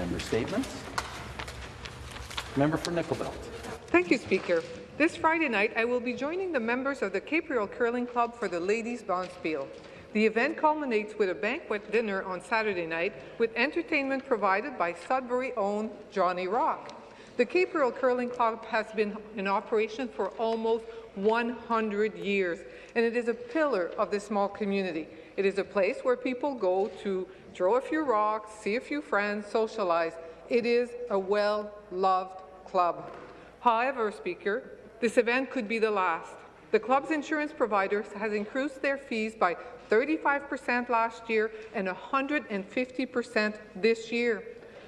Member statements. Member for Nickel Belt. Thank you, Speaker. This Friday night, I will be joining the members of the Capreol Curling Club for the Ladies Bonspiel. The event culminates with a banquet dinner on Saturday night with entertainment provided by Sudbury-owned Johnny Rock. The Capreol Curling Club has been in operation for almost 100 years, and it is a pillar of the small community. It is a place where people go to throw a few rocks, see a few friends, socialize. It is a well-loved club. However, Speaker, this event could be the last. The club's insurance provider has increased their fees by 35% last year and 150% this year.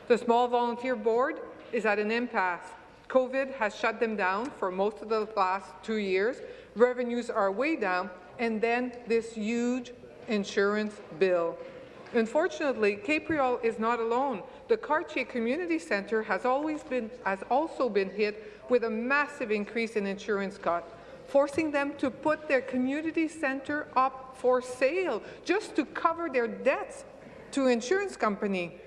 The small volunteer board is at an impasse. COVID has shut them down for most of the last two years. Revenues are way down, and then this huge insurance bill. Unfortunately, Capreol is not alone. The Cartier Community Centre has, always been, has also been hit with a massive increase in insurance costs, forcing them to put their community centre up for sale just to cover their debts to insurance company.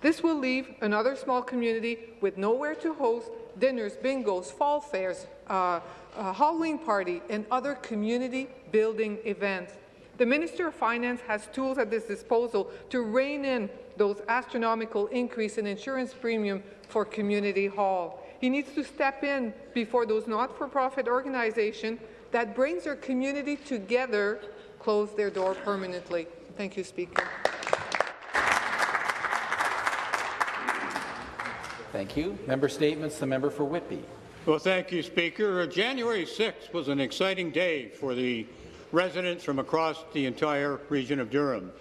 This will leave another small community with nowhere to host dinners, bingos, fall fairs, uh, a Halloween party, and other community-building events. The Minister of Finance has tools at his disposal to rein in those astronomical increase in insurance premium for Community Hall. He needs to step in before those not-for-profit organizations that brings our community together close their door permanently. Thank you, Speaker. Thank you. Member statements. The member for Whitby. Well, thank you, Speaker. January 6th was an exciting day for the residents from across the entire region of Durham.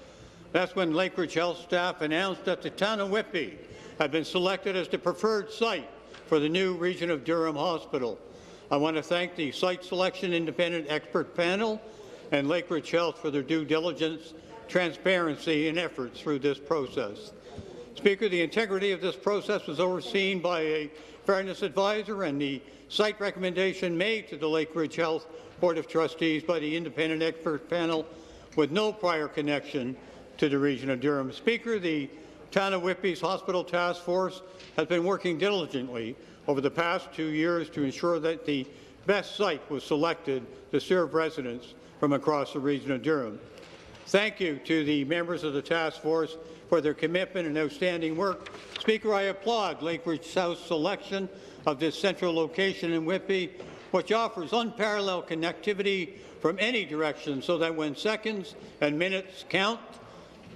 That's when Lakeridge Health staff announced that the town of Whitby had been selected as the preferred site for the new Region of Durham Hospital. I want to thank the Site Selection Independent Expert Panel and Lakeridge Health for their due diligence, transparency, and efforts through this process. Speaker, the integrity of this process was overseen by a fairness advisor and the site recommendation made to the Lakeridge Health Board of Trustees by the independent expert panel with no prior connection to the region of Durham. Speaker, the Town of Whitby's Hospital Task Force has been working diligently over the past two years to ensure that the best site was selected to serve residents from across the region of Durham. Thank you to the members of the task force for their commitment and outstanding work. Speaker, I applaud Lakeridge Health's selection of this central location in Whitby which offers unparalleled connectivity from any direction so that when seconds and minutes count,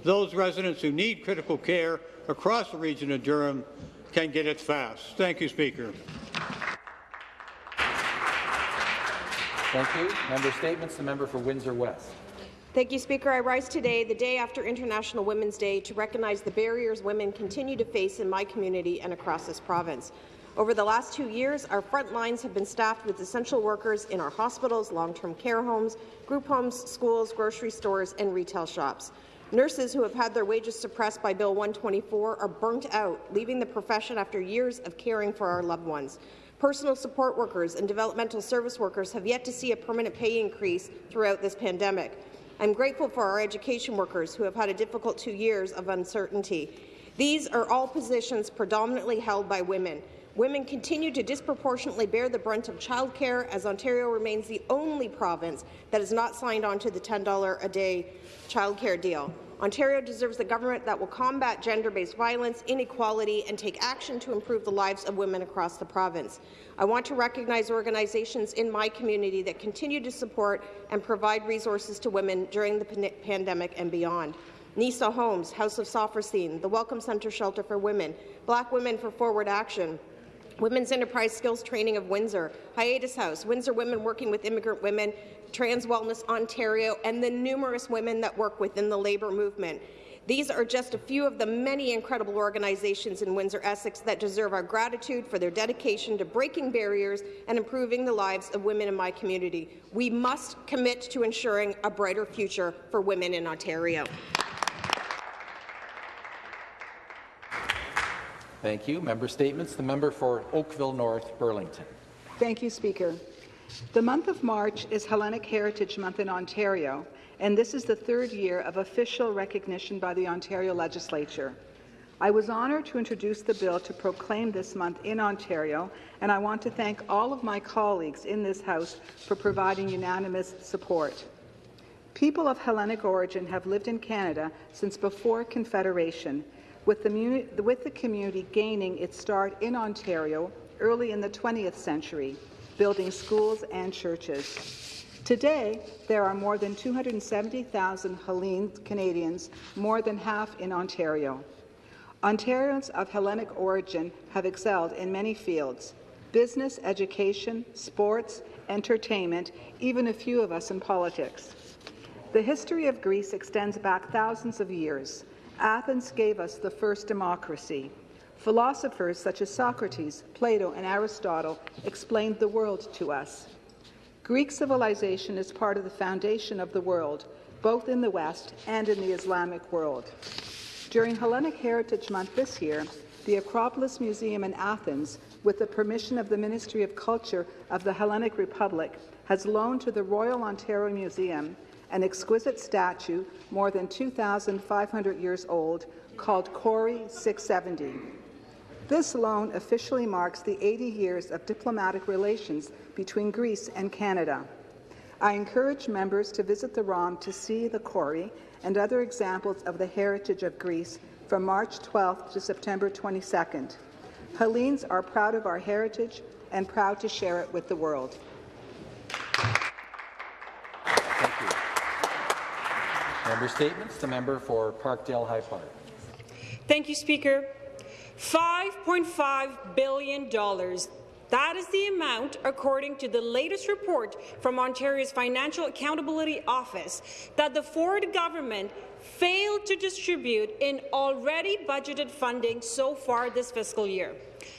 those residents who need critical care across the region of Durham can get it fast. Thank you, Speaker. Thank you. Member statements. The member for Windsor West. Thank you, Speaker. I rise today, the day after International Women's Day, to recognize the barriers women continue to face in my community and across this province. Over the last two years, our front lines have been staffed with essential workers in our hospitals, long-term care homes, group homes, schools, grocery stores, and retail shops. Nurses who have had their wages suppressed by Bill 124 are burnt out, leaving the profession after years of caring for our loved ones. Personal support workers and developmental service workers have yet to see a permanent pay increase throughout this pandemic. I'm grateful for our education workers who have had a difficult two years of uncertainty. These are all positions predominantly held by women. Women continue to disproportionately bear the brunt of childcare as Ontario remains the only province that has not signed on to the $10 a day childcare deal. Ontario deserves a government that will combat gender-based violence, inequality, and take action to improve the lives of women across the province. I want to recognize organizations in my community that continue to support and provide resources to women during the pandemic and beyond. NISA Homes, House of Sophrosyne, the Welcome Centre Shelter for Women, Black Women for Forward Action, Women's Enterprise Skills Training of Windsor, Hiatus House, Windsor Women Working with Immigrant Women, Trans Wellness Ontario, and the numerous women that work within the labour movement. These are just a few of the many incredible organizations in Windsor-Essex that deserve our gratitude for their dedication to breaking barriers and improving the lives of women in my community. We must commit to ensuring a brighter future for women in Ontario. Thank you. Member statements. The member for Oakville North Burlington. Thank you, Speaker. The month of March is Hellenic Heritage Month in Ontario, and this is the third year of official recognition by the Ontario Legislature. I was honoured to introduce the bill to proclaim this month in Ontario, and I want to thank all of my colleagues in this House for providing unanimous support. People of Hellenic origin have lived in Canada since before Confederation, with the, with the community gaining its start in Ontario early in the 20th century, building schools and churches. Today, there are more than 270,000 Hellene Canadians, more than half in Ontario. Ontarians of Hellenic origin have excelled in many fields business, education, sports, entertainment, even a few of us in politics. The history of Greece extends back thousands of years. Athens gave us the first democracy. Philosophers such as Socrates, Plato, and Aristotle explained the world to us. Greek civilization is part of the foundation of the world, both in the West and in the Islamic world. During Hellenic Heritage Month this year, the Acropolis Museum in Athens, with the permission of the Ministry of Culture of the Hellenic Republic, has loaned to the Royal Ontario Museum an exquisite statue more than 2,500 years old called Kore 670. This loan officially marks the 80 years of diplomatic relations between Greece and Canada. I encourage members to visit the ROM to see the Kore and other examples of the heritage of Greece from March 12th to September 22nd. Hellenes are proud of our heritage and proud to share it with the world. Thank you. Member statements. The member for Parkdale High Park. Thank you, Speaker. $5.5 billion that is the amount, according to the latest report from Ontario's Financial Accountability Office, that the Ford government failed to distribute in already budgeted funding so far this fiscal year.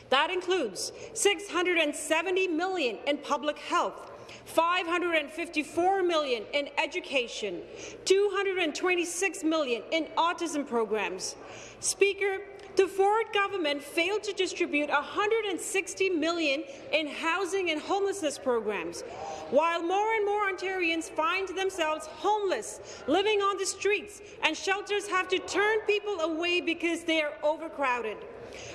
That includes 670 million in public health, 554 million in education, 226 million in autism programs. Speaker, the Ford government failed to distribute 160 million in housing and homelessness programs, while more and more Ontarians find themselves homeless, living on the streets, and shelters have to turn people away because they are overcrowded.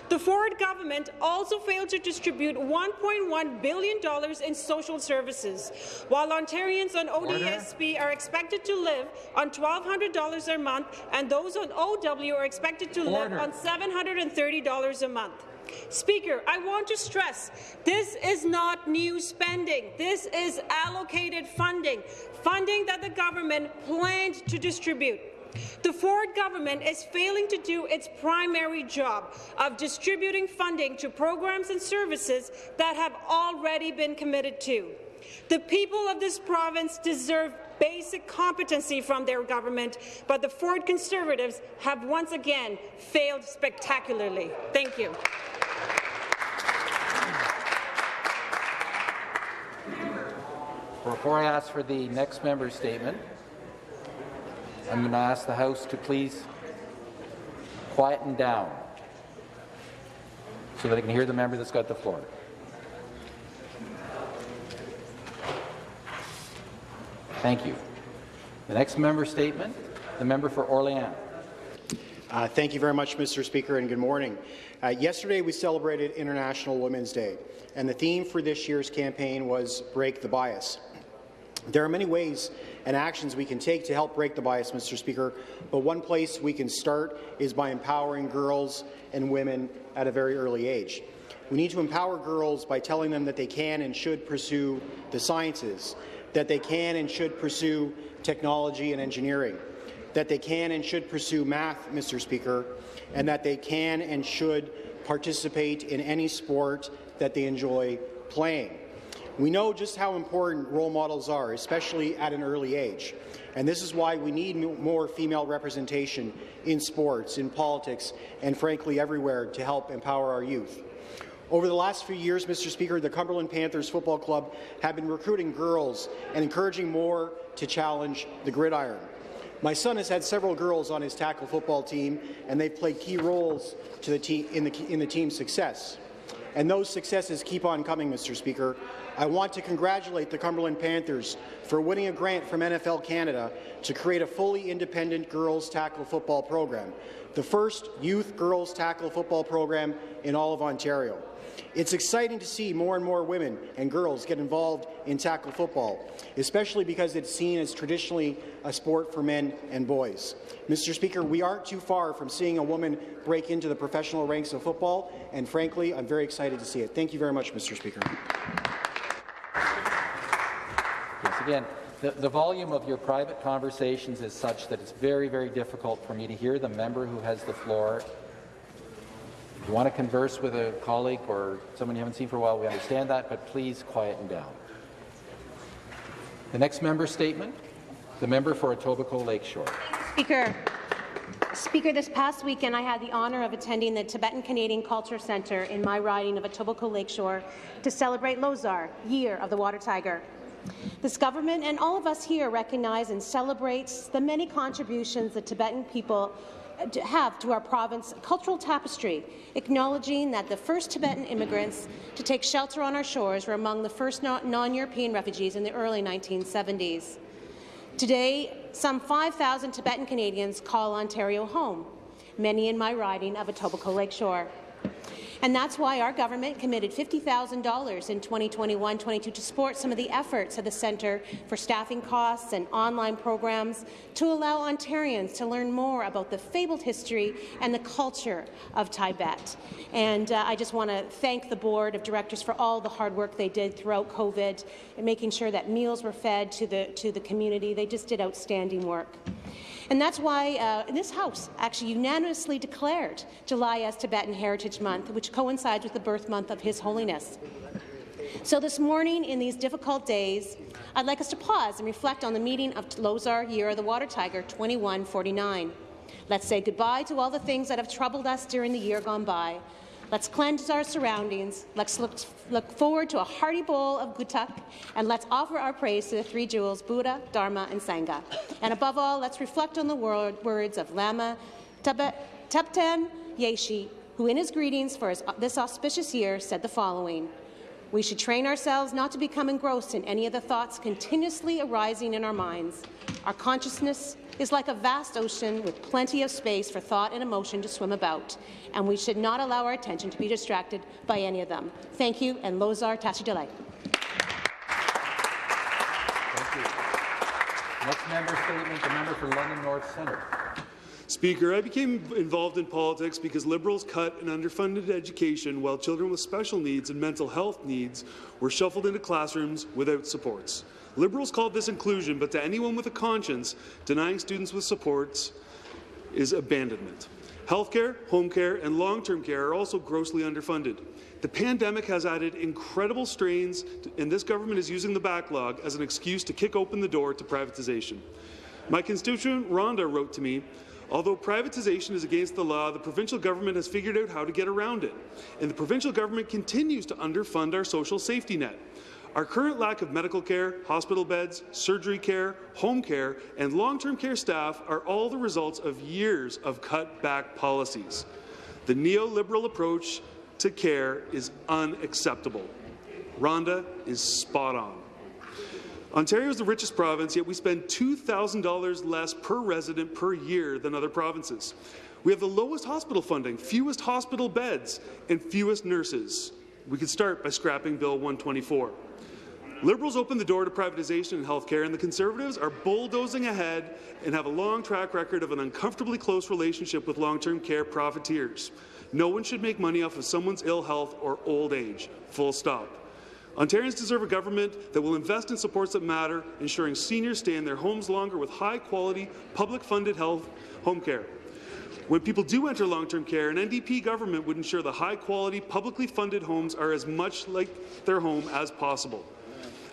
The Ford government also failed to distribute $1.1 billion in social services, while Ontarians on ODSP Order. are expected to live on $1,200 a month, and those on OW are expected to Order. live on $730 a month. Speaker, I want to stress this is not new spending. This is allocated funding, funding that the government planned to distribute. The Ford government is failing to do its primary job of distributing funding to programs and services that have already been committed to. The people of this province deserve basic competency from their government, but the Ford Conservatives have once again failed spectacularly. Thank you. Before I ask for the next member's statement, I'm going to ask the House to please quieten down so that I can hear the member that's got the floor. Thank you. The next member statement, the member for Orléans. Uh, thank you very much, Mr. Speaker, and good morning. Uh, yesterday, we celebrated International Women's Day, and the theme for this year's campaign was Break the Bias. There are many ways and actions we can take to help break the bias, Mr. Speaker, but one place we can start is by empowering girls and women at a very early age. We need to empower girls by telling them that they can and should pursue the sciences, that they can and should pursue technology and engineering, that they can and should pursue math, Mr. Speaker, and that they can and should participate in any sport that they enjoy playing. We know just how important role models are, especially at an early age. And this is why we need more female representation in sports, in politics, and frankly everywhere to help empower our youth. Over the last few years, Mr. Speaker, the Cumberland Panthers Football Club have been recruiting girls and encouraging more to challenge the gridiron. My son has had several girls on his tackle football team, and they've played key roles the in, the, in the team's success. And those successes keep on coming, Mr. Speaker. I want to congratulate the Cumberland Panthers for winning a grant from NFL Canada to create a fully independent girls tackle football program. the first youth girls tackle football program in all of Ontario. It's exciting to see more and more women and girls get involved in tackle football, especially because it's seen as traditionally a sport for men and boys. Mr. Speaker, we aren't too far from seeing a woman break into the professional ranks of football, and frankly, I'm very excited to see it. Thank you very much, Mr. Speaker. Yes, again, the, the volume of your private conversations is such that it's very, very difficult for me to hear the member who has the floor. If you want to converse with a colleague or someone you haven't seen for a while, we understand that, but please quieten down. The next member statement, the member for Etobicoke Lakeshore. Speaker, Speaker, this past weekend I had the honour of attending the Tibetan Canadian Culture Centre in my riding of Etobicoke Lakeshore to celebrate Losar, Year of the Water Tiger. This government and all of us here recognize and celebrates the many contributions the Tibetan people uh, have to our province cultural tapestry, acknowledging that the first Tibetan immigrants to take shelter on our shores were among the first non-European refugees in the early 1970s. Today, some 5,000 Tibetan Canadians call Ontario home, many in my riding of Etobicoke Lakeshore. And that's why our government committed $50,000 in 2021-22 to support some of the efforts of the Centre for Staffing Costs and online programs to allow Ontarians to learn more about the fabled history and the culture of Tibet. And uh, I just want to thank the Board of Directors for all the hard work they did throughout COVID and making sure that meals were fed to the, to the community. They just did outstanding work. And that's why uh, this House actually unanimously declared July as Tibetan Heritage Month, which coincides with the birth month of His Holiness. So this morning, in these difficult days, I'd like us to pause and reflect on the meeting of Losar Year of the Water Tiger 2149. Let's say goodbye to all the things that have troubled us during the year gone by. Let's cleanse our surroundings. Let's look, look forward to a hearty bowl of guthuk, and let's offer our praise to the three jewels, Buddha, Dharma, and Sangha. And above all, let's reflect on the word, words of Lama Thubten Yeshe, who in his greetings for his, this auspicious year said the following. We should train ourselves not to become engrossed in any of the thoughts continuously arising in our minds. Our consciousness is like a vast ocean with plenty of space for thought and emotion to swim about, and we should not allow our attention to be distracted by any of them. Thank you, and Losar Tashi Delek. Thank you. Next member statement, the member for London North Centre. Speaker, I became involved in politics because Liberals cut an underfunded education while children with special needs and mental health needs were shuffled into classrooms without supports. Liberals called this inclusion, but to anyone with a conscience, denying students with supports is abandonment. Healthcare, home care, and long-term care are also grossly underfunded. The pandemic has added incredible strains, and this government is using the backlog as an excuse to kick open the door to privatization. My constituent Rhonda wrote to me, Although privatization is against the law, the provincial government has figured out how to get around it, and the provincial government continues to underfund our social safety net. Our current lack of medical care, hospital beds, surgery care, home care, and long-term care staff are all the results of years of cut-back policies. The neoliberal approach to care is unacceptable. Rhonda is spot on. Ontario is the richest province, yet we spend $2,000 less per resident per year than other provinces. We have the lowest hospital funding, fewest hospital beds, and fewest nurses. We could start by scrapping Bill 124. Liberals opened the door to privatization in healthcare, and the Conservatives are bulldozing ahead and have a long track record of an uncomfortably close relationship with long-term care profiteers. No one should make money off of someone's ill health or old age. Full stop. Ontarians deserve a government that will invest in supports that matter, ensuring seniors stay in their homes longer with high-quality, public-funded health home care. When people do enter long-term care, an NDP government would ensure the high-quality, publicly funded homes are as much like their home as possible.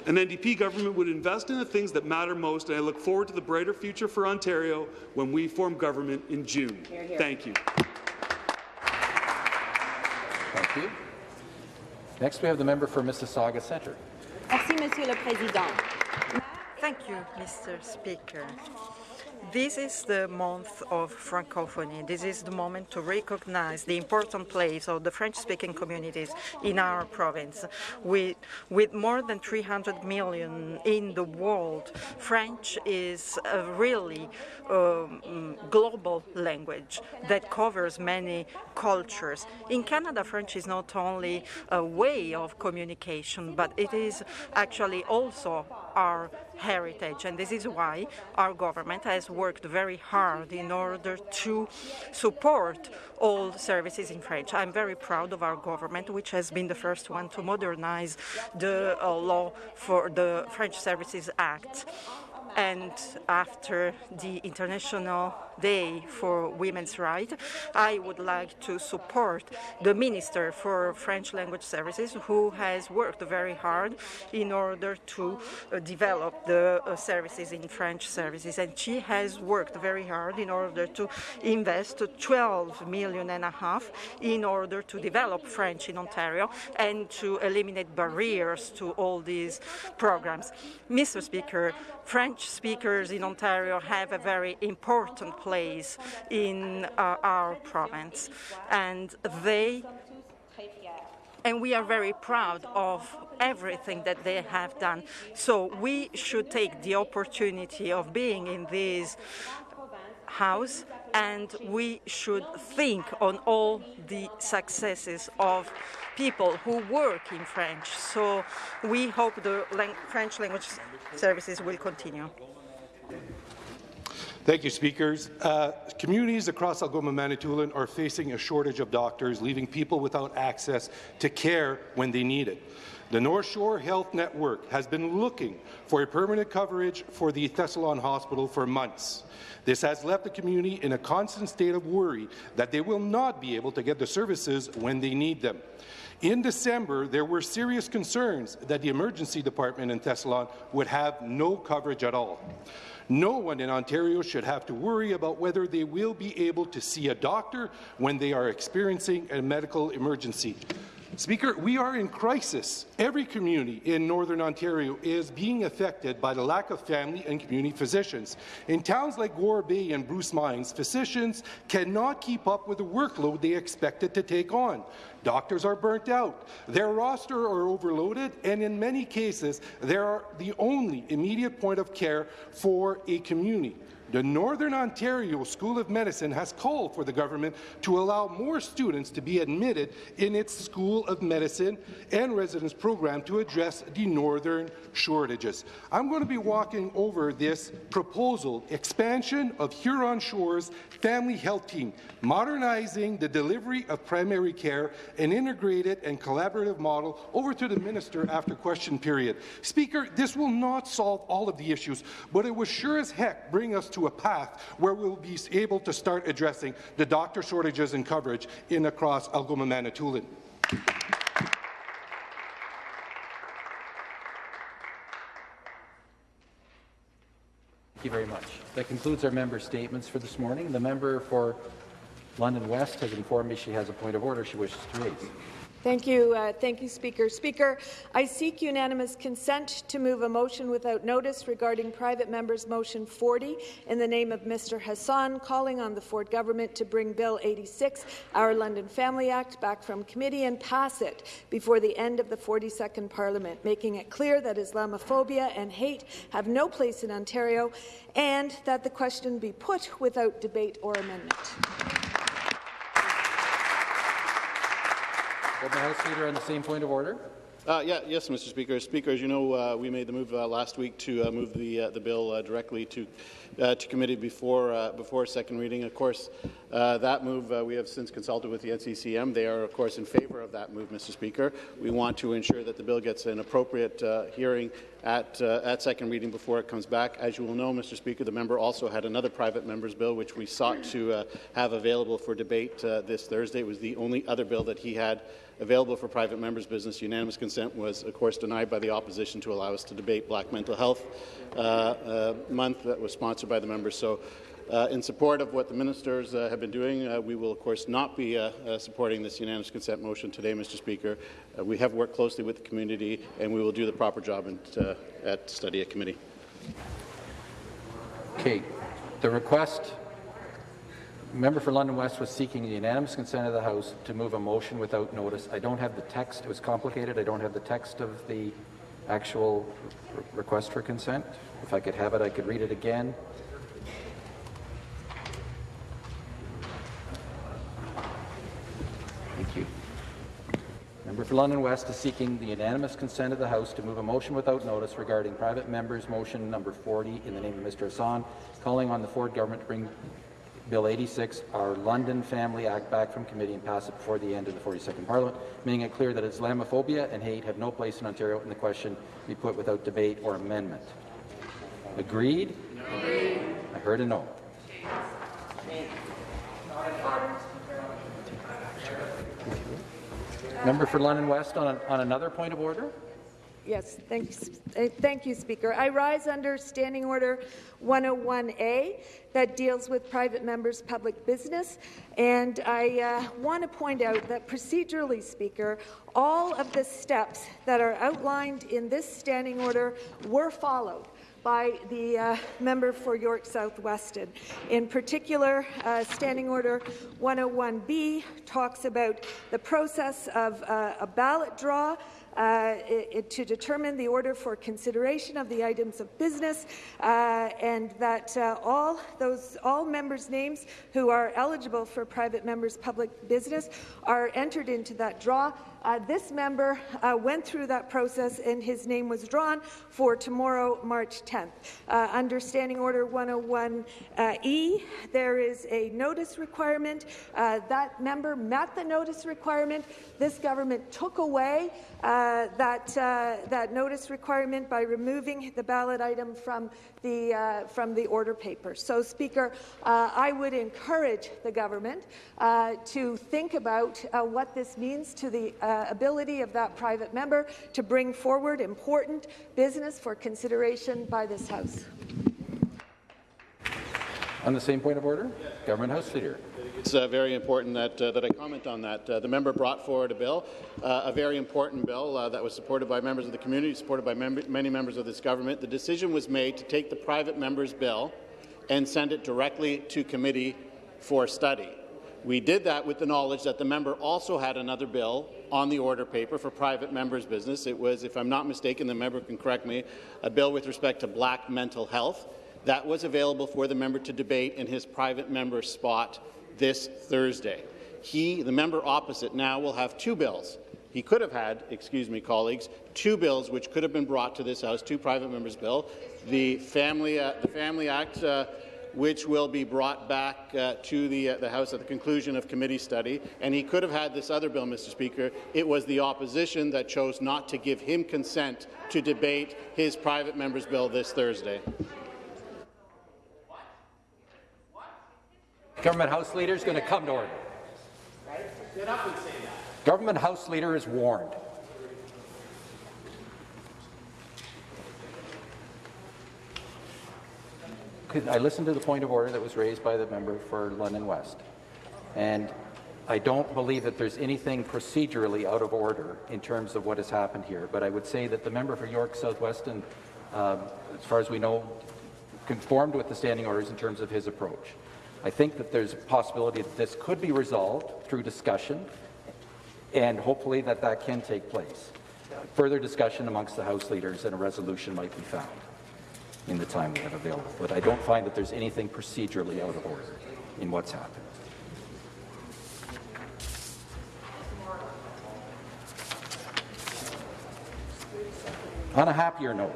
An NDP government would invest in the things that matter most, and I look forward to the brighter future for Ontario when we form government in June. Here, here. Thank you. Thank you. Next, we have the member for Mississauga Centre. Merci, Monsieur le Président. Thank you, Mr. Speaker. This is the month of Francophonie. This is the moment to recognize the important place of the French-speaking communities in our province. With, with more than 300 million in the world, French is a really um, global language that covers many cultures. In Canada, French is not only a way of communication, but it is actually also our heritage. And this is why our government has worked very hard in order to support all services in French. I'm very proud of our government, which has been the first one to modernize the uh, law for the French Services Act. And after the International Day for Women's Rights, I would like to support the Minister for French Language Services, who has worked very hard in order to uh, develop the uh, services in French services. And she has worked very hard in order to invest 12 million and a half in order to develop French in Ontario and to eliminate barriers to all these programs. Mr. Speaker, French speakers in Ontario have a very important place in uh, our province, and they and we are very proud of everything that they have done. So we should take the opportunity of being in this house and we should think on all the successes of people who work in French. So we hope the lang French language services will continue. Thank you, speakers. Uh, communities across Algoma Manitoulin are facing a shortage of doctors, leaving people without access to care when they need it. The North Shore Health Network has been looking for a permanent coverage for the Thessalon Hospital for months. This has left the community in a constant state of worry that they will not be able to get the services when they need them. In December, there were serious concerns that the emergency department in Thessalon would have no coverage at all. No one in Ontario should have to worry about whether they will be able to see a doctor when they are experiencing a medical emergency. Speaker, we are in crisis. Every community in Northern Ontario is being affected by the lack of family and community physicians. In towns like Gore Bay and Bruce Mines, physicians cannot keep up with the workload they expected to take on. Doctors are burnt out, their roster are overloaded, and in many cases, they are the only immediate point of care for a community. The Northern Ontario School of Medicine has called for the government to allow more students to be admitted in its School of Medicine and residence program to address the northern shortages. I'm going to be walking over this proposal, expansion of Huron Shore's family health team, modernizing the delivery of primary care, an integrated and collaborative model, over to the minister after question period. Speaker, this will not solve all of the issues, but it will sure as heck bring us to a path where we'll be able to start addressing the doctor shortages and coverage in across Algoma Manitoulin. Thank you very much. That concludes our member statements for this morning. The member for London West has informed me she has a point of order she wishes to raise. Thank you, uh, thank you, Speaker. Speaker, I seek unanimous consent to move a motion without notice regarding private members' motion 40 in the name of Mr. Hassan, calling on the Ford government to bring Bill 86, our London Family Act, back from committee and pass it before the end of the 42nd Parliament, making it clear that Islamophobia and hate have no place in Ontario, and that the question be put without debate or amendment. The House Leader on the same point of order. Uh, yeah, yes, Mr. Speaker. Speaker, as you know, uh, we made the move uh, last week to uh, move the uh, the bill uh, directly to Uh, to committee before uh, before second reading. Of course, uh, that move we have since consulted with the NCCM. They are, of course, in favour of that move, Mr. Speaker. We want to ensure that the bill gets an appropriate hearing at at second reading before it comes back. As you will know, Mr. Speaker, the member also had another private member's bill which we sought to have available for debate this Thursday. It was the only other bill that he had available for private members' business. Unanimous consent was, of course, denied by the opposition to allow us to debate Black Mental Health uh, uh, Month that was sponsored by the members. So uh, in support of what the ministers uh, have been doing, uh, we will, of course, not be uh, supporting this unanimous consent motion today, Mr. Speaker. we have worked closely with the community, and we will do the proper job at study at committee. Okay. The request, member for London West was seeking the unanimous consent of the House to move a motion without notice. I don't have the text. It was complicated. I don't have the text of the actual re request for consent. If I could have it, I could read it again. Thank you. Member for London West is seeking the unanimous consent of the House to move a motion without notice regarding private members' motion number 40 in the name of Mr. Hassan, calling on the Ford government to bring Bill 86, our London Family Act, back from committee and pass it before the end of the 42nd Parliament, making it clear that Islamophobia and hate have no place in Ontario and the question be put without debate or amendment. Agreed? Agreed. I heard a no. Member for London West on, on another point of order? Yes, thank you, thank you, Speaker. I rise under Standing Order 101A that deals with private members' public business, and I uh, want to point out that procedurally, Speaker, all of the steps that are outlined in this standing order were followed by the uh, member for York South Weston. In particular, uh, Standing Order 101B talks about the process of uh, a ballot draw uh, it, to determine the order for consideration of the items of business, uh, and that uh, all those all members' names who are eligible for private members' public business are entered into that draw. Uh, this member uh, went through that process and his name was drawn for tomorrow, March 10th. Uh, under Standing Order 101E, there is a notice requirement. that member met the notice requirement. This government took away uh, that, uh, that notice requirement by removing the ballot item from the, uh, from the order paper. So, Speaker, uh, I would encourage the government uh, to think about uh, what this means to the ability of that private member to bring forward important business for consideration by this House. On the same point of order, Government House Leader. It's uh, very important that, uh, that I comment on that. Uh, the member brought forward a bill, uh, a very important bill uh, that was supported by members of the community, supported by mem many members of this government. The decision was made to take the private member's bill and send it directly to committee for study. We did that with the knowledge that the member also had another bill on the order paper for private members' business. It was, if I'm not mistaken, the member can correct me, a bill with respect to black mental health. That was available for the member to debate in his private member spot this Thursday. He, the member opposite, now will have two bills. He could have had, excuse me, colleagues, two bills which could have been brought to this House, two private members' bill, the Family, uh, the Family Act, uh, which will be brought back uh, to the, uh, the, House at the conclusion of committee study. And he could have had this other bill, Mr. Speaker. It was the opposition that chose not to give him consent to debate his private member's bill this Thursday. Government House Leader is going to come to order. Get up and say that. Government House Leader is warned. I listened to the point of order that was raised by the member for London West, and I don't believe that there's anything procedurally out of order in terms of what has happened here, but I would say that the member for York South-Weston, um, as far as we know, conformed with the standing orders in terms of his approach. I think that there's a possibility that this could be resolved through discussion, and hopefully that that can take place. Further discussion amongst the House leaders and a resolution might be found in the time we have available. But I don't find that there's anything procedurally out of order in what's happened. On a happier note,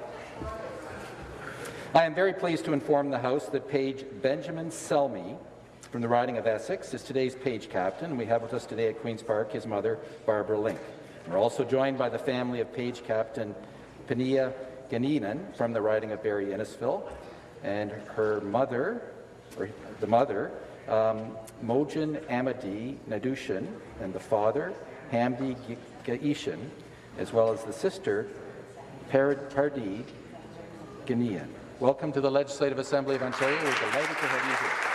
I am very pleased to inform the House that Page Benjamin Selmy from the riding of Essex is today's page captain. We have with us today at Queen's Park his mother, Barbara Link. We're also joined by the family of page captain Pania Ganinen from the riding of Barrie Innisfil, and her mother, or the mother, um, Amadi Nadushin, and the father, Hamdi Gaishan, as well as the sister, Pardi Ganian. Welcome to the Legislative Assembly of Ontario. We're delighted to have you here.